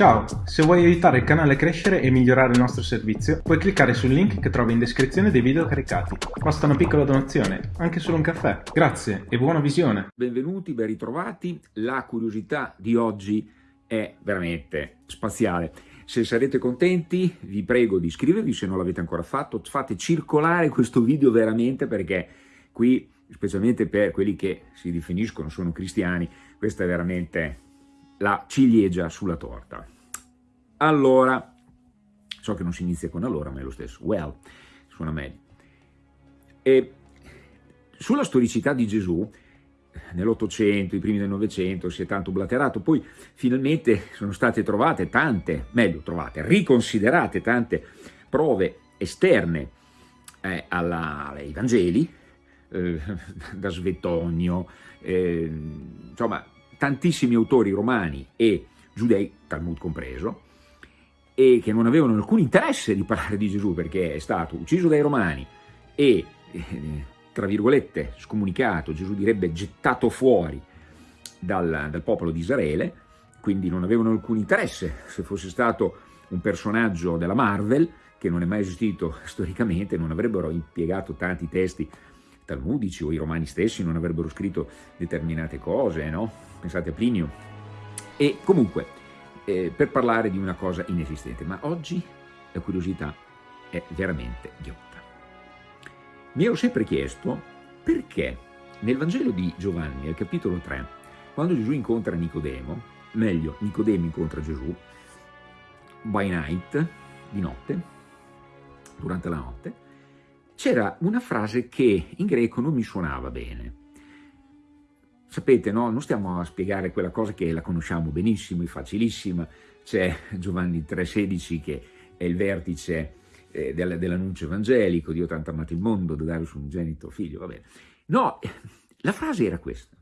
Ciao, se vuoi aiutare il canale a crescere e migliorare il nostro servizio, puoi cliccare sul link che trovi in descrizione dei video caricati. Basta una piccola donazione, anche solo un caffè. Grazie e buona visione. Benvenuti, ben ritrovati. La curiosità di oggi è veramente spaziale. Se sarete contenti vi prego di iscrivervi se non l'avete ancora fatto, fate circolare questo video veramente perché qui, specialmente per quelli che si definiscono sono cristiani, questa è veramente la ciliegia sulla torta. Allora, so che non si inizia con allora, ma è lo stesso, well, suona meglio. E sulla storicità di Gesù, nell'Ottocento, i primi del Novecento, si è tanto blaterato, poi finalmente sono state trovate tante, meglio trovate, riconsiderate tante prove esterne eh, alla, ai Vangeli, eh, da Svetonio, eh, insomma tantissimi autori romani e giudei, Talmud compreso, e che non avevano alcun interesse di parlare di Gesù perché è stato ucciso dai romani e, eh, tra virgolette, scomunicato, Gesù direbbe gettato fuori dal, dal popolo di Israele, quindi non avevano alcun interesse. Se fosse stato un personaggio della Marvel, che non è mai esistito storicamente, non avrebbero impiegato tanti testi talmudici o i romani stessi non avrebbero scritto determinate cose, no? Pensate a Plinio. E comunque, eh, per parlare di una cosa inesistente, ma oggi la curiosità è veramente ghiotta. Mi ero sempre chiesto perché nel Vangelo di Giovanni, al capitolo 3, quando Gesù incontra Nicodemo, meglio, Nicodemo incontra Gesù, by night, di notte, durante la notte, c'era una frase che in greco non mi suonava bene. Sapete, no? non stiamo a spiegare quella cosa che la conosciamo benissimo, è facilissima, c'è Giovanni 3,16 che è il vertice eh, dell'annuncio evangelico, Dio tanto amato il mondo da dare un unigenito figlio, va bene. No, la frase era questa,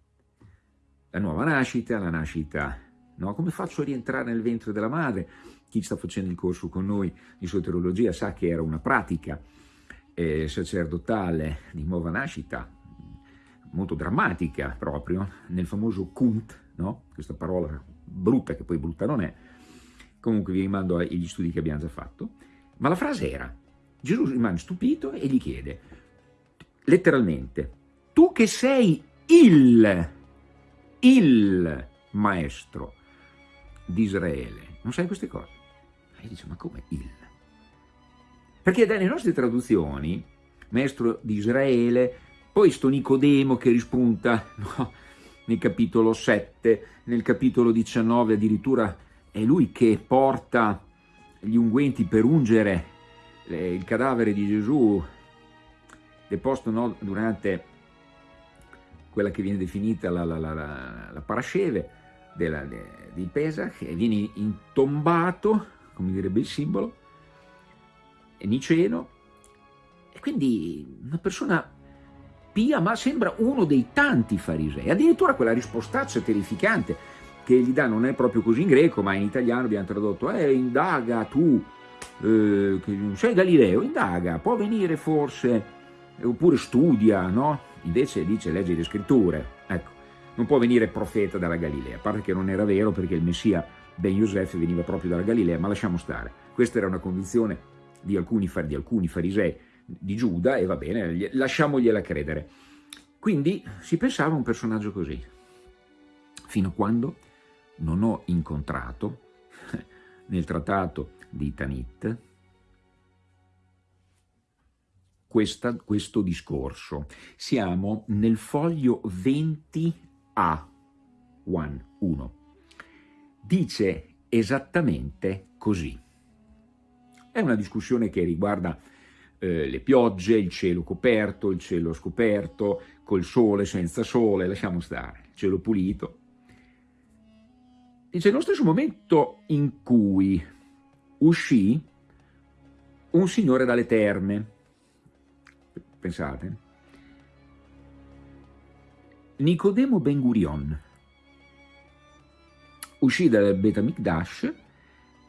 la nuova nascita, la nascita, no? come faccio a rientrare nel ventre della madre? Chi sta facendo il corso con noi di soterologia sa che era una pratica eh, sacerdotale di nuova nascita, molto drammatica proprio, nel famoso kunt, no? questa parola brutta che poi brutta non è, comunque vi rimando agli studi che abbiamo già fatto, ma la frase era, Gesù rimane stupito e gli chiede, letteralmente, tu che sei il, il maestro di Israele, non sai queste cose? E dice, ma come il? Perché dalle nostre traduzioni, maestro di Israele, poi sto Nicodemo che rispunta no, nel capitolo 7, nel capitolo 19 addirittura è lui che porta gli unguenti per ungere il cadavere di Gesù deposto no, durante quella che viene definita la, la, la, la parasceve della, de, di Pesach e viene intombato, come direbbe il simbolo, niceno, e quindi una persona pia, ma sembra uno dei tanti farisei. Addirittura quella rispostaccia terrificante che gli dà non è proprio così in greco, ma in italiano abbiamo tradotto, eh, indaga tu, eh, sei Galileo, indaga, può venire forse, oppure studia, no? Invece dice, legge le scritture, ecco, non può venire profeta dalla Galilea, a parte che non era vero perché il Messia Ben Yosef veniva proprio dalla Galilea, ma lasciamo stare. Questa era una condizione di alcuni, di alcuni farisei di Giuda e va bene, lasciamogliela credere. Quindi si pensava a un personaggio così, fino a quando non ho incontrato nel trattato di Tanit questa, questo discorso. Siamo nel foglio 20A, 1. Dice esattamente così. È una discussione che riguarda eh, le piogge, il cielo coperto, il cielo scoperto, col sole, senza sole, lasciamo stare, il cielo pulito. Dice, nello stesso momento in cui uscì un signore dalle terme, pensate, Nicodemo Ben Gurion, uscì dal Bet Mikdash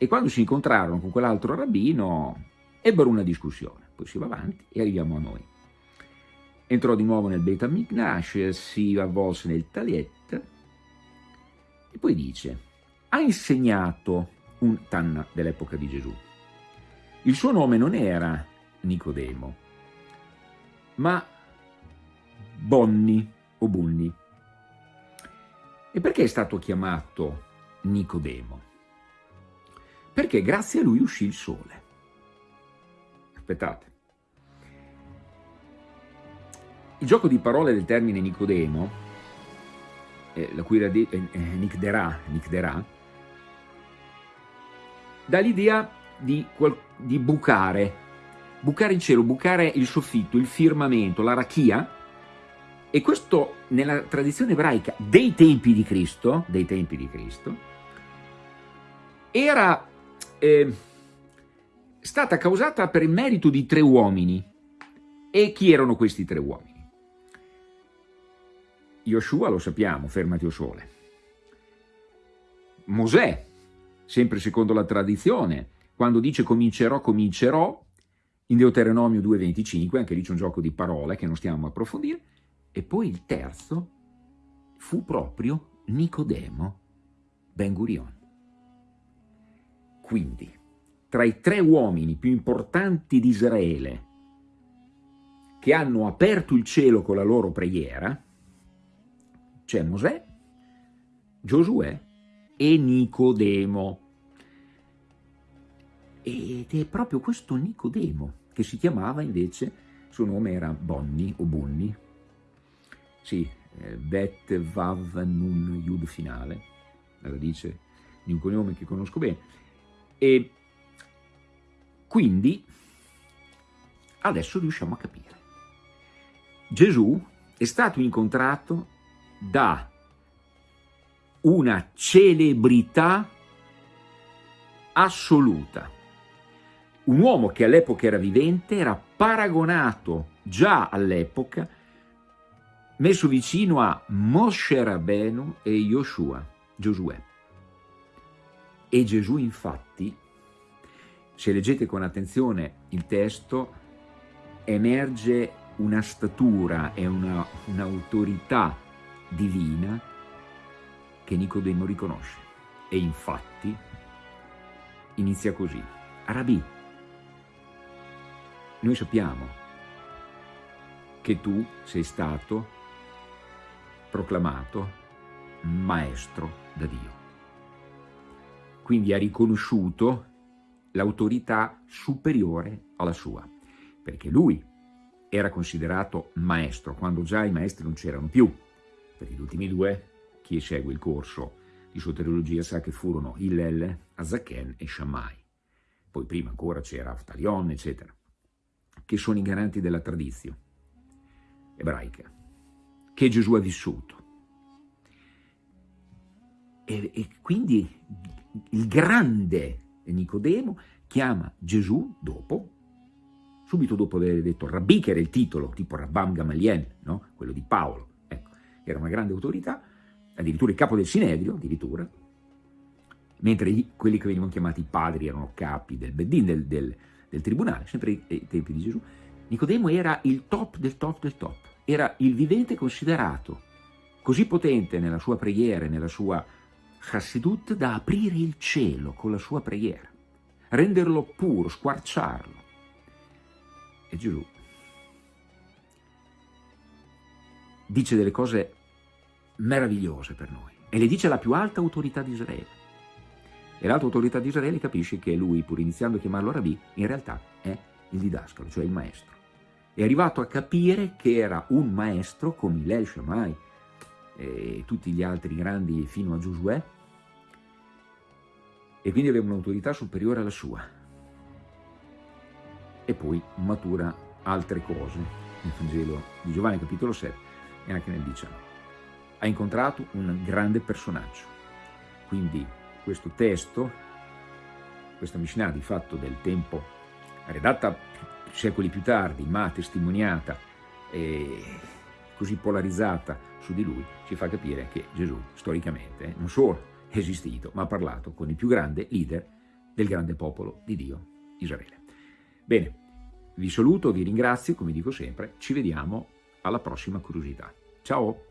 e quando si incontrarono con quell'altro rabbino ebbero una discussione, poi si va avanti e arriviamo a noi. Entrò di nuovo nel Beta Miknash, si avvolse nel Taliet e poi dice, ha insegnato un Tanna dell'epoca di Gesù. Il suo nome non era Nicodemo, ma Bonni o Bunni. E perché è stato chiamato Nicodemo? Perché grazie a lui uscì il sole. Aspettate. Il gioco di parole del termine Nicodemo, eh, la cui radice eh, eh, Nicderà, Nicderà, dà l'idea di, di bucare, bucare il cielo, bucare il soffitto, il firmamento, la rachia, e questo nella tradizione ebraica dei tempi di Cristo, dei tempi di Cristo, era eh, stata causata per il merito di tre uomini. E chi erano questi tre uomini? Yoshua lo sappiamo, fermati o sole. Mosè, sempre secondo la tradizione, quando dice comincerò, comincerò, in Deuteronomio 2.25, anche lì c'è un gioco di parole che non stiamo a approfondire, e poi il terzo fu proprio Nicodemo Ben Gurion. Quindi, tra i tre uomini più importanti di Israele che hanno aperto il cielo con la loro preghiera, c'è Mosè, Giosuè e Nicodemo. Ed è proprio questo Nicodemo che si chiamava invece, il suo nome era Bonni o Bunni, sì, eh, Bet Vav Nun Yud finale, la radice di un cognome che conosco bene, e quindi adesso riusciamo a capire. Gesù è stato incontrato da una celebrità assoluta. Un uomo che all'epoca era vivente era paragonato già all'epoca messo vicino a Moshe Rabenu e Yoshua, Giosuè. E Gesù infatti, se leggete con attenzione il testo, emerge una statura e un'autorità un divina che Nicodemo riconosce. E infatti inizia così. Arabì, noi sappiamo che tu sei stato proclamato maestro da Dio. Quindi ha riconosciuto l'autorità superiore alla sua, perché lui era considerato maestro, quando già i maestri non c'erano più. Per gli ultimi due, chi segue il corso di soteriologia sa che furono Hillel, Azaken e Shammai. Poi prima ancora c'era Aftalion, eccetera, che sono i garanti della tradizione ebraica che Gesù ha vissuto. E, e quindi il grande Nicodemo chiama Gesù dopo, subito dopo aver detto Rabbi, che era il titolo, tipo Rabbam Gamaliel, no? quello di Paolo, ecco, era una grande autorità, addirittura il capo del Sinedrio, addirittura, mentre gli, quelli che venivano chiamati padri erano capi del Beddin, del, del, del tribunale, sempre ai, tempi di Gesù, Nicodemo era il top del top del top era il vivente considerato così potente nella sua preghiera nella sua chassidut da aprire il cielo con la sua preghiera, renderlo puro, squarciarlo. E Gesù dice delle cose meravigliose per noi e le dice la più alta autorità di Israele. E l'alta autorità di Israele capisce che lui, pur iniziando a chiamarlo Rabì, in realtà è il didascalo, cioè il maestro è arrivato a capire che era un maestro come Hillel Shammai e tutti gli altri grandi fino a Giosuè. E quindi aveva un'autorità superiore alla sua. E poi matura altre cose nel Vangelo di Giovanni capitolo 7 e anche nel 19 ha incontrato un grande personaggio. Quindi questo testo questa Mishnah di fatto del tempo redatta secoli più tardi, ma testimoniata e così polarizzata su di lui, ci fa capire che Gesù storicamente non solo è esistito, ma ha parlato con il più grande leader del grande popolo di Dio, Israele. Bene, vi saluto, vi ringrazio, come dico sempre, ci vediamo alla prossima curiosità. Ciao!